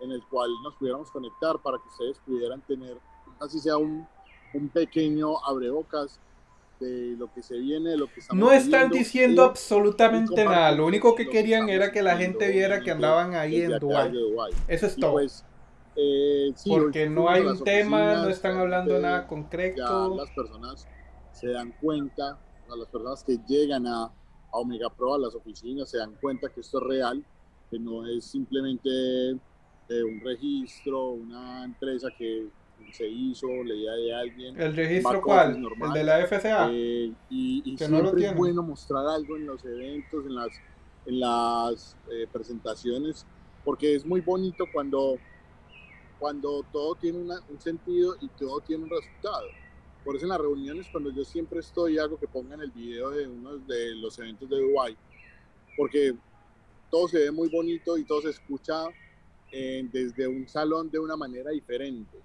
en el cual nos pudiéramos conectar para que ustedes pudieran tener, así sea un, un pequeño abrebocas de lo que se viene, de lo que estamos No están diciendo y- absolutamente y nada. Lo único que lo querían estamos era que la gente viera que andaban ahí en Dubái. Eso es Y todo. pues, eh, sí, Porque no hay un tema, no están la hablando gente nada ya concreto. las personas se dan cuenta, o sea, las personas que llegan a, a Omega Pro, a las oficinas, se dan cuenta que esto es real, que no es simplemente eh, un registro, una empresa que se hizo, leía de alguien. ¿El registro cuál? normal. ¿El de la FCA? Eh, y y Que no siempre es bueno mostrar algo en los eventos, en las, en las eh, presentaciones, porque es muy bonito cuando, cuando todo tiene una- un sentido y todo tiene un resultado. Por eso en las reuniones, cuando yo siempre estoy, hago que pongan el video de uno de los eventos de Dubai, porque todo se ve muy bonito y todo se escucha desde un salón de una manera diferente.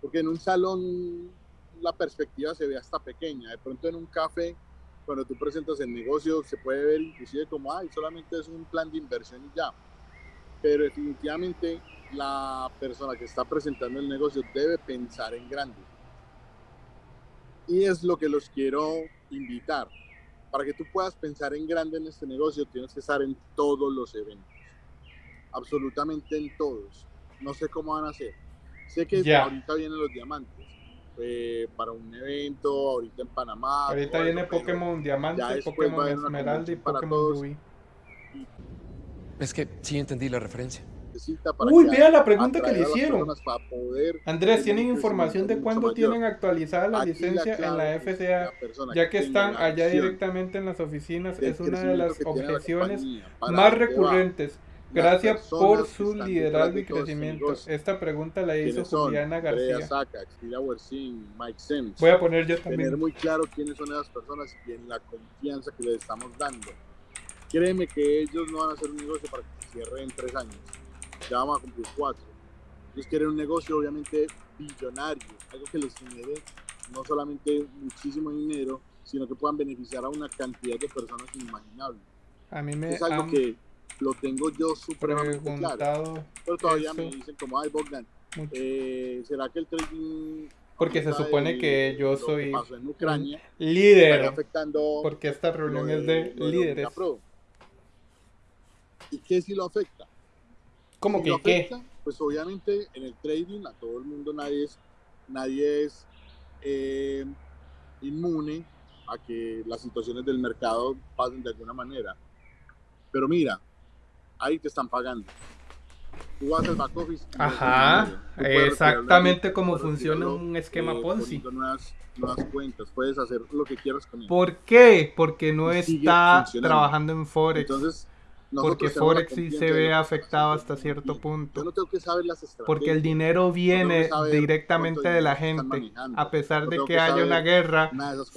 Porque en un salón la perspectiva se ve hasta pequeña. De pronto en un café, cuando tú presentas el negocio, se puede ver inclusive como, ay, solamente es un plan de inversión y ya. Pero definitivamente la persona que está presentando el negocio debe pensar en grande. Y es lo que los quiero invitar. Para que tú puedas pensar en grande en este negocio, tienes que estar en todos los eventos. Absolutamente en todos. No sé cómo van a hacer. Sé que ahorita vienen los diamantes. eh, para un evento, ahorita en Panamá. Ahorita todo viene Pokémon Diamante, Pokémon Esmeralda y Pokémon todos. Rubí. Es que sí entendí la referencia. para Uy, vea la pregunta que le hicieron. Andrés, ¿tienen información de cuándo tienen actualizada la Aquí licencia en la FCA? la persona Ya que están allá directamente en las oficinas, es una de las la objeciones más va. Gracias por su liderazgo de y crecimiento. Esta pregunta la hizo. Juliana García. Saca, Wersin, Mike Sims. Voy a poner yo Tener también. muy claro quiénes son esas personas y en la confianza que les estamos dando. Créeme que ellos no van a hacer un negocio para que se cierre en tres años. Ya vamos a cumplir cuatro. Ellos quieren un negocio obviamente billonario, algo que les genere no solamente muchísimo dinero, sino que puedan beneficiar a una cantidad de personas inimaginables. A mí me Es algo han que lo tengo yo supremamente claro. preguntado Pero todavía me dicen como, ay Bogdan, eh, ¿será que el trading... Porque se supone de que yo que soy en Ucrania, líder. afectando Porque esta reunión lo es de líderes. ¿Y qué si lo afecta? ¿Cómo Si que lo qué? Pues obviamente en el trading a todo el mundo nadie es, nadie es eh, inmune a que las situaciones del mercado pasen de alguna manera. Pero mira, ahí te están pagando. Tú vas al back office. Ajá, exactamente como funciona un esquema eh, Ponzi. Nuevas, nuevas cuentas, puedes hacer lo que quieras con él. ¿Por qué? Porque no está trabajando en Forex. Entonces, Porque Forex sí se ve afectado hasta cierto punto. no tengo que saber las estrategias. Porque el dinero viene directamente de la gente. A pesar de que que haya una guerra,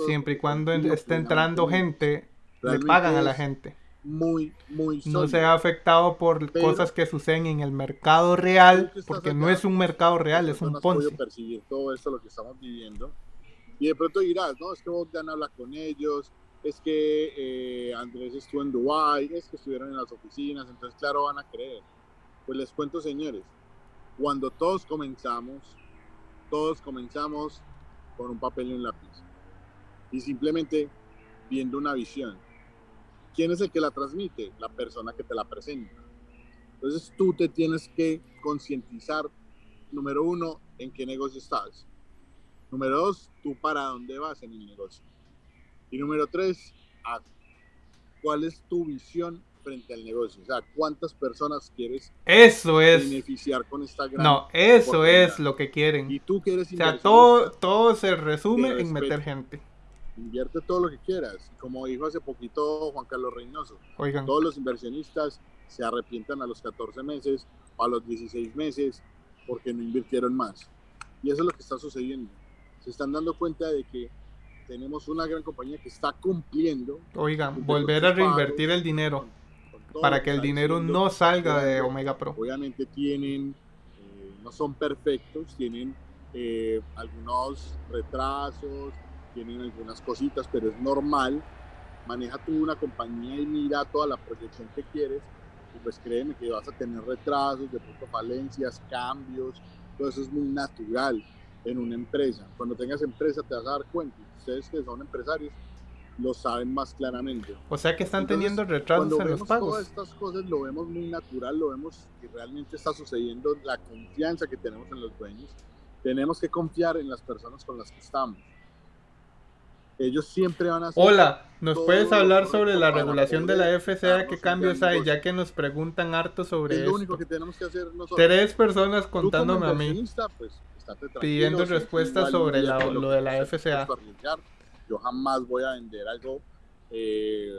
siempre y cuando esté entrando gente, le pagan a la gente. Muy, muy No sólido. se ve afectado por Pero- cosas que suceden en el mercado real, porque no acá, es un mercado real, es un Ponzi. percibir todo esto, lo que estamos viviendo. Y de pronto dirás, no, es que Bogdan habla con ellos, es que eh, Andrés estuvo en Dubai, es que estuvieron en las oficinas, entonces claro van a creer. Pues les cuento, señores, cuando todos comenzamos, todos comenzamos con un papel y un lápiz. Y simplemente viendo una visión. ¿Quién es el que la transmite? La persona que te la presenta. Entonces tú te tienes que concientizar, número uno, en qué negocio estás. Número dos, tú para dónde vas en el negocio. Y número tres, a cuál es tu visión frente al negocio. O sea, cuántas personas quieres Eso es. beneficiar con esta gran No, eso es lo que quieren. Y tú que eres O sea, todo, todo se resume en meter gente. Invierte todo lo que quieras. Como dijo hace poquito Juan Carlos Reynoso, Oigan, todos los inversionistas se arrepientan a los 14 meses o a los 16 meses porque no invirtieron más. Y eso es lo que está sucediendo. Se están dando cuenta de que tenemos una gran compañía que está cumpliendo oigan, con volver a pagos, reinvertir el dinero con todo para que el dinero no salga de Omega Pro. Obviamente tienen, eh, no son perfectos, tienen eh, algunos retrasos, tienen algunas cositas, pero es normal. Maneja tú una compañía y mira toda la proyección que quieres Y pues créeme que vas a tener retrasos, de pronto falencias, cambios, todo eso es muy natural en una empresa. Cuando tengas empresa te vas a dar cuenta. Ustedes que son empresarios lo saben más claramente. O sea que están Entonces, teniendo retrasos Cuando en los vemos pagos. todas estas cosas lo vemos muy natural, lo vemos que realmente está sucediendo, la confianza que tenemos en los dueños. Tenemos que confiar en las personas con las que estamos. Ellos siempre van a Hola, ¿nos puedes hablar sobre la regulación de la FCA? ¿Qué cambios hay? Ya que nos preguntan harto sobre es lo esto. único que tenemos que hacer nosotros. Tres personas contándome a mí. pues, pidiendo respuestas sobre la- lo de la FCA. Yo jamás voy a vender algo, eh,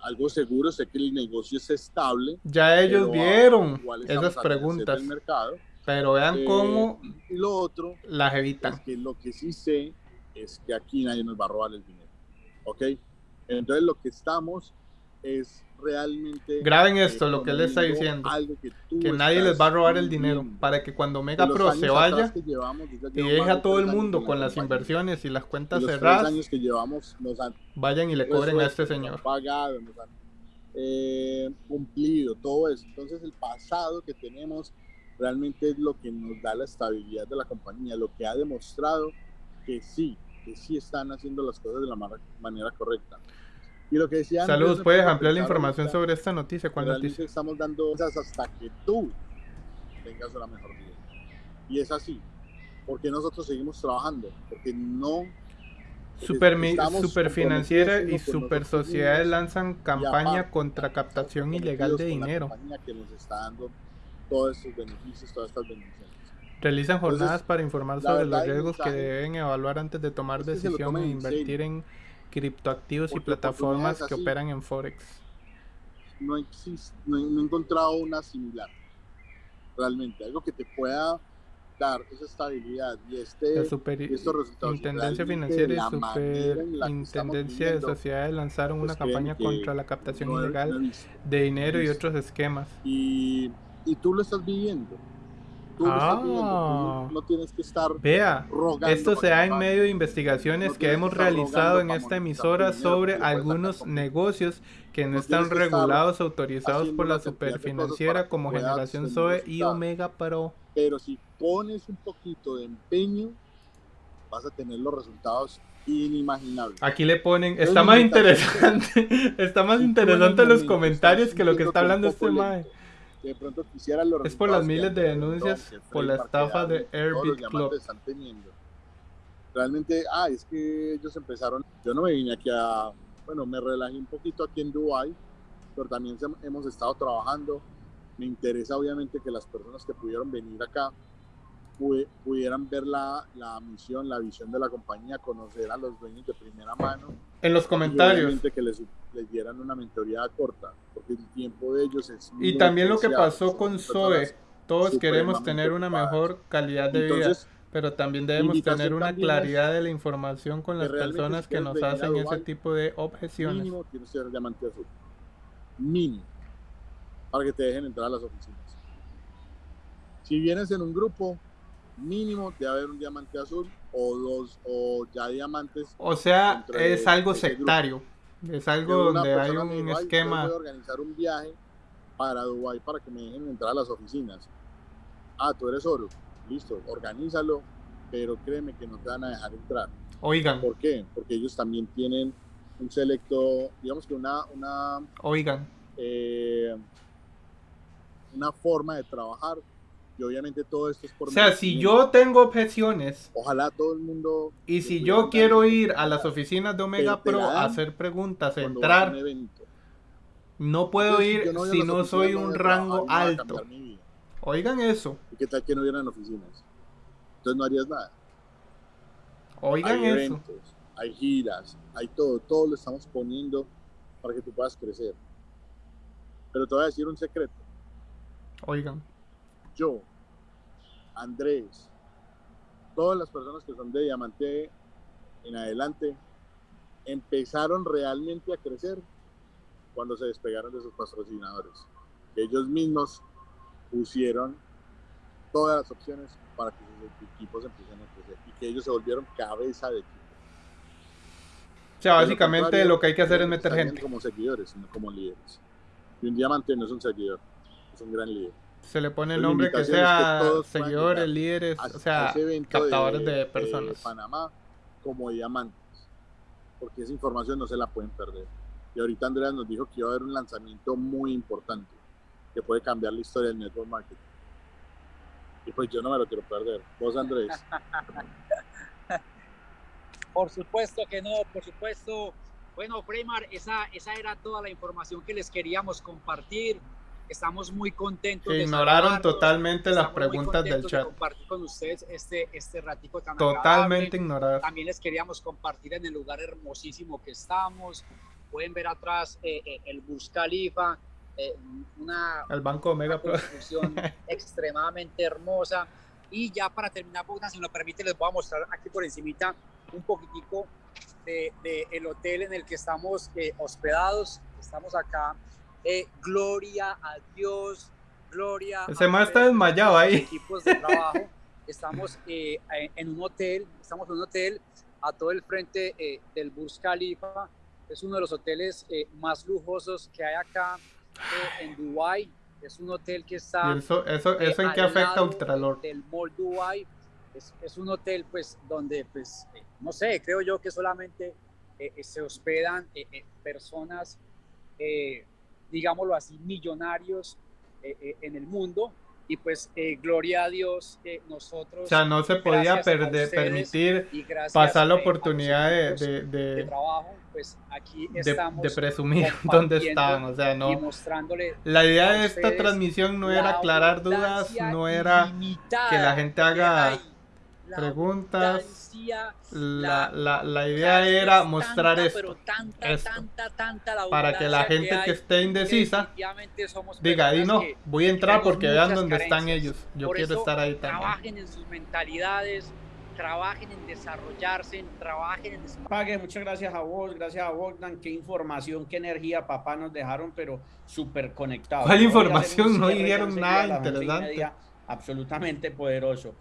algo seguro. Sé que el negocio es estable. Ya ellos vieron esas preguntas, mercado. pero vean Eh, cómo lo otro las es evitan. que lo que sí sé es que aquí nadie nos va a robar el dinero. ¿Ok? Entonces lo que estamos es realmente... Graben eh, esto, lo que él está diciendo. algo que Que nadie les va a robar el dinero para que cuando Mega Pro se vaya llevamos, y deje a todo el mundo con la las inversiones y las cuentas los cerradas, años que llevamos nos han vayan y le cobren a este señor. pagado, nos han eh, cumplido, todo eso. Entonces el pasado que tenemos realmente es lo que nos da la estabilidad de la compañía, lo que ha demostrado que sí, que sí están haciendo las cosas de la ma- manera correcta. Y lo que decía Saludos, puedes ampliar la pensar información ahorita, sobre esta noticia. ¿Cuál noticia? estamos dando cosas hasta que tú tengas una mejor vida. Y es así. Porque nosotros seguimos trabajando, porque no Super, super financiera y super sociedades lanzan campaña aparte, contra captación ilegal de la dinero. que nos está dando todos estos beneficios, todas estas bendiciones. Realizan Entonces, jornadas para informar sobre los riesgos que deben evaluar antes de tomar tomen e en invertir serio. en criptoactivos y plataformas que así- operan en Forex. No, existe, no, he- no he encontrado una similar. Realmente, algo que te pueda dar esa estabilidad y este La super y estos resultados. Intendencia Financiera y en Superintendencia de Sociedades lanzaron pues una campaña contra la captación no no ilegal visto. de dinero y otros esquemas. Y, y tú lo estás viviendo. Tú Ah. no, no tienes que estar Vea, rogando. esto se da en medio de investigaciones No que hemos que realizado en esta emisora sobre sacar algunos negocios que no están regulados autorizados por la superfinanciera como Generación Zoe y. Omega Pro. Pero si pones un poquito de empeño, vas a tener los resultados inimaginables. Aquí le ponen, está más interesante, está más Si interesante los comentarios que lo que está hablando este mae. Que de pronto quisieras los Es por las miles de denuncias por la estafa de los Club. teniendo. Realmente, ah, es que ellos empezaron, yo no me vine aquí a, bueno, me relajé un poquito aquí en Dubai, pero también hemos estado trabajando. Me interesa obviamente que las personas que pudieron venir acá pudieran ver la, la misión, la visión de la compañía, conocer a los dueños de primera mano En los comentarios. que les, les dieran una mentoría corta, porque el tiempo de ellos es Y también lo que pasó con Zoe. Todos queremos tener una mejor calidad de vida, Entonces, pero también debemos tener una claridad de la información con que las realmente personas que nos hacen ese tipo de objeciones. mínimo que ser diamante azul. Mínimo. Para que te dejen entrar a las oficinas. Si vienes en un grupo, mínimo debe haber un diamante azul o dos o ya diamantes. O sea, es algo grupo. sectario. Es algo donde hay un dijo, "Ay, yo esquema. Voy a organizar un viaje para Dubái para que me dejen entrar a las oficinas. Ah, tú eres oro. Listo, organízalo, pero créeme que no te van a dejar entrar. Oigan, ¿Por qué? Porque ellos también tienen un selecto, digamos que una, una, oigan. eh, una forma de trabajar y obviamente todo esto es por O sea, si yo tengo objeciones Ojalá todo el mundo... y si yo quiero ir a las oficinas de Omega Pro a hacer preguntas, entrar, no puedo Entonces, ir no si no soy un rango alto. Oigan eso, ¿Y qué tal que no hubieran oficinas? Entonces no harías nada. oigan hay eso. eventos, hay giras, hay todo, todo lo estamos poniendo para que tú puedas crecer. Pero te voy a decir un secreto. Oigan, Yo, Andrés, todas las personas que son de Diamante en adelante, empezaron realmente a crecer cuando se despegaron de sus patrocinadores. Ellos mismos pusieron todas las opciones para que sus equipos empiecen a crecer y que ellos se volvieron cabeza de equipo. o sea, básicamente lo que hay que hacer es meter gente. como seguidores, no como líderes. Y un diamante no es un seguidor. es un gran líder. Se le pone el nombre que que sea puedan seguidores, líderes, a- o sea, captadores de personas. Panamá como diamantes, porque esa información no se la pueden perder. Y ahorita Andrea nos dijo que iba a haber un lanzamiento muy importante que puede cambiar la historia del network marketing. Y pues yo no me lo quiero perder. Vos, Andrés. Por supuesto que no, por supuesto. Bueno, Freymar, esa, esa era toda la información que les queríamos compartir. Estamos muy contentos. Que de ignoraron saludarlos. totalmente las preguntas del contentos de chat. compartir con ustedes este, este ratico tan Totalmente ignoradas. También les queríamos compartir en el lugar hermosísimo que estamos. Pueden ver atrás eh, eh, el Burj Khalifa, eh, una, El Banco Omega una Pro. construcción extremadamente hermosa. Y ya para terminar, Bogdan, si me lo permite, les voy a mostrar aquí por encimita un poquitico de, de el hotel en el que estamos eh, hospedados. Estamos acá. Eh, gloria a Dios, gloria Ese a man está desmayado ahí. nuestros equipos de trabajo. Estamos eh, en- un hotel, estamos en un hotel a todo el frente eh, del Burj Khalifa. Es uno de los hoteles más lujosos que hay acá en Dubai. Es un hotel que está ¿Y eso, eso, eso en qué afecta a Ultralord? del Mall Dubai. Es, es un hotel, pues, donde, pues, no sé, creo yo que solamente se hospedan personas, eh, digámoslo así, millonarios eh, eh, en el mundo. Y pues, eh, gloria a Dios, nosotros. O sea, no se podía perder, permitir gracias, pasar la oportunidad de, de, de de, trabajo, pues aquí estamos de presumir dónde estaban. O sea, no. La idea de esta transmisión no era aclarar dudas, no era que la gente haga. La preguntas. La, la, la o idea sea, es era tanta, mostrar pero esto. tanta, esto, tanta, tanta la Para que la gente que hay, esté indecisa somos diga, ahí no, que voy a entrar porque vean dónde están carencias. ellos. Yo Por quiero eso, estar ahí también. trabajen en sus mentalidades, trabajen en desarrollarse, trabajen en Pague, muchas gracias a vos, gracias a Bogdan, qué información, qué energía, papá, nos dejaron, pero súper conectados. ¿Cuál información? No dijeron nada interesante. media, absolutamente poderoso,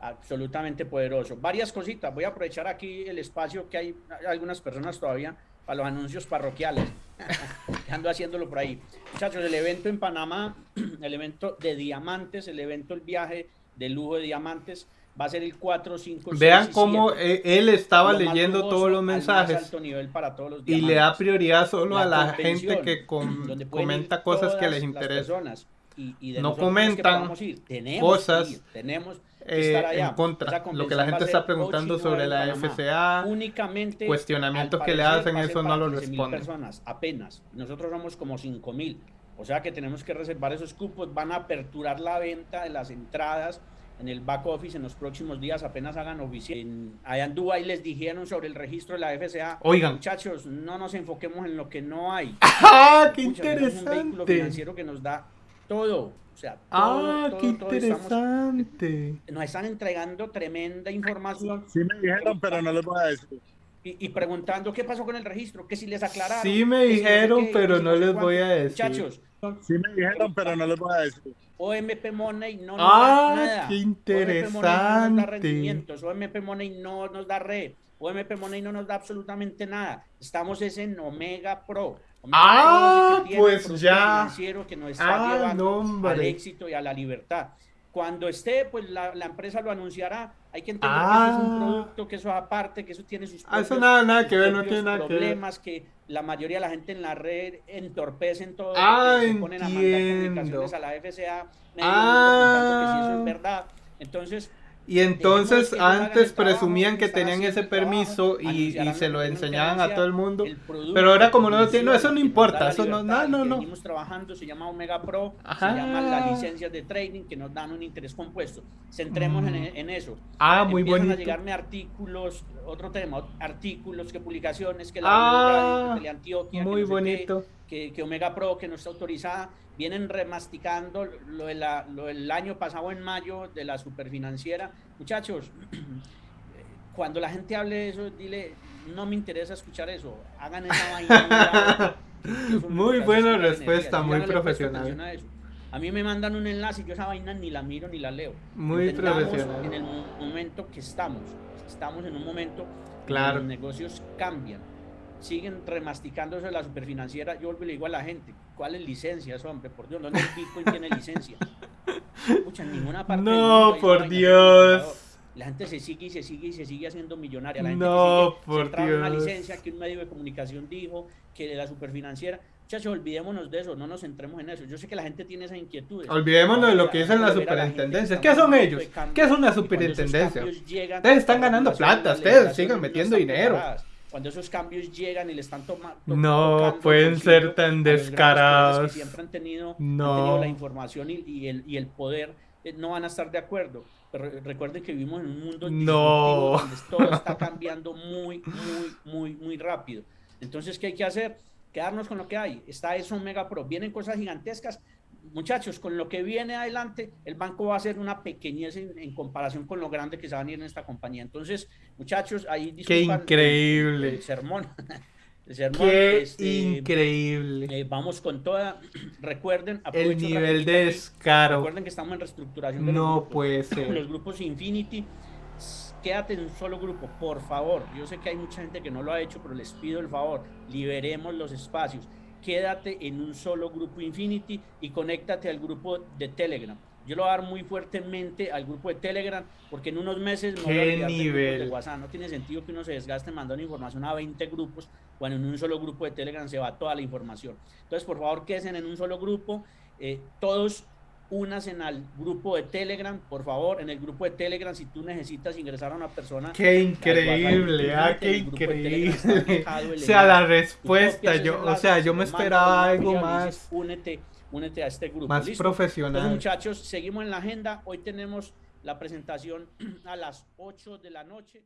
absolutamente poderoso. Varias cositas, voy a aprovechar aquí el espacio que hay, algunas personas todavía para los anuncios parroquiales. Ando haciéndolo por ahí. Muchachos, el evento en Panamá, el evento de diamantes, el evento, el viaje de lujo de diamantes, va a ser el 4, 5, 6 Vean y cómo 7. eh, él estaba Lo leyendo lujoso todos los mensajes alto nivel para todos los y le da prioridad solo La a la gente que com- comenta cosas que les interesan. Y- y de No que comentan podamos ir. Tenemos cosas, que ir, tenemos que Eh, estar allá. en contra. Lo que la gente está preguntando 8 y 9 sobre la. FCA, Únicamente cuestionamientos que le hacen, eso no lo 15.000 responden. personas, apenas. Nosotros somos como 5 mil. O sea que tenemos que reservar esos cupos. Van a aperturar la venta de las entradas en el back office en los próximos días, apenas hagan oficial. Allá en Dubái les dijeron sobre el registro de la FCA. Oigan. Muchachos, no nos enfoquemos en lo que no hay. ¡Ah, qué Escucha, tenemos un vehículo interesante! financiero que nos da todo. O sea, todo, ¡Ah, todo, qué todo estamos- interesante! nos están entregando tremenda información Sí me dijeron, pero no les voy a decir. y, y preguntando qué pasó con el registro, que si les aclararon. Sí me no sé dijeron, qué, que pero no les cuánto. voy a decir. Muchachos, Sí me dijeron, pero no les voy a decir. OMP Money no nos ¡Ah, da nada. qué OMP Money no nos da interesante! rendimientos. OMP Money no nos da red. OMP Money no nos da absolutamente nada. Estamos es en Omega Pro. Ah, es que pues ya. financiero que nos está Ah, llevando no, al éxito y a la libertad. Cuando esté, pues la, la empresa lo anunciará. Hay que entender que Ah. eso es un producto, que eso aparte, que eso tiene sus Ah, eso propios- nada, nada que ver, no propios tiene nada que ver. problemas que la mayoría de la gente en la red entorpecen todo. Ah, se ponen a mandar comunicaciones a la FCA Ah. que si eso es verdad. Entonces, Y entonces antes presumían que tenían ese permiso y, se lo enseñaban a todo el mundo. Pero ahora como no lo tiene, no, eso no importa, eso no, no, no, no. trabajando, se llama Omega Pro, Ajá. se llaman las licencias de trading que nos dan un interés compuesto. Centremos en, Mm. en eso. Ah, muy Empiezan bonito. a llegarme artículos, otro tema, artículos, que publicaciones, que la Ah, Radio, que Teleantioquia, que Muy no sé qué, bonito. que, que Omega Pro, que no está autorizada, vienen remasticando lo, de la- lo del año pasado en mayo de la superfinanciera. Muchachos, cuando la gente hable de eso, dile, no me interesa escuchar eso, hagan esa vaina. que- que Muy que buena respuesta, muy profesional. a. A mí me mandan un enlace y yo esa vaina ni la miro ni la leo. Muy Entendamos profesional. En el mo- momento que estamos. Estamos en un momento Claro. donde los negocios cambian. Siguen remasticando eso de la superfinanciera. Yo le digo a la gente, ¿cuáles licencias, hombre? Por Dios, ¿dónde el Bitcoin tiene licencia? Escucha, en ninguna parte No, por Dios. La gente se sigue y se sigue y se sigue haciendo millonaria. La gente No, que sigue por centrada en una Dios. licencia que un medio de comunicación dijo, que de la superfinanciera. Muchachos, olvidémonos de eso, no nos centremos en eso. Yo sé que la gente tiene esas inquietudes. Olvidémonos de lo que dicen las superintendencias. ¿Qué son ellos? ¿Qué es una superintendencia? llegan, Ustedes están ganando plata, ustedes no metiendo dinero. preparadas. Cuando esos cambios llegan y le están tomando. No pueden ser tan descarados. Que siempre han tenido, No. han tenido la información y, y el, y el poder, eh, no van a estar de acuerdo. Pero recuerden que vivimos en un mundo No. donde todo está cambiando muy, muy, muy, muy rápido. Entonces, ¿qué hay que hacer? Quedarnos con lo que hay. Está eso Mega Pro. Vienen cosas gigantescas. Muchachos, con lo que viene adelante, el banco va a ser una pequeñez en, en comparación con lo grande que se va a venir en esta compañía. Entonces, muchachos, ahí Qué disculpan el- increíble. El, sermón. El sermón, Qué este, increíble. eh, vamos con toda. Recuerden, El nivel de descaro. Recuerden que estamos en reestructuración de No grupos. puede ser. Los grupos Infinity, quédate en un solo grupo, por favor. Yo sé que hay mucha gente que no lo ha hecho, pero les pido el favor, liberemos los espacios. Quédate en un solo grupo Infinity y conéctate al grupo de Telegram. Yo lo voy a dar muy fuertemente al grupo de Telegram porque en unos meses me voy a ¿Qué olvidar de grupos nivel? de WhatsApp. No tiene sentido que uno se desgaste mandando información a 20 grupos cuando en un solo grupo de Telegram se va toda la información. Entonces, por favor, queden en un solo grupo. eh, todos únanse al grupo de Telegram, por favor, en el grupo de Telegram, si tú necesitas ingresar a una persona. Qué al increíble, ah, en qué el increíble. O el sea, la respuesta, yo, o sea, se yo me esperaba algo más, dices, únete, únete a este grupo. más ¿listo? profesional. Entonces, muchachos, seguimos en la agenda. Hoy tenemos la presentación a las 8 de la noche.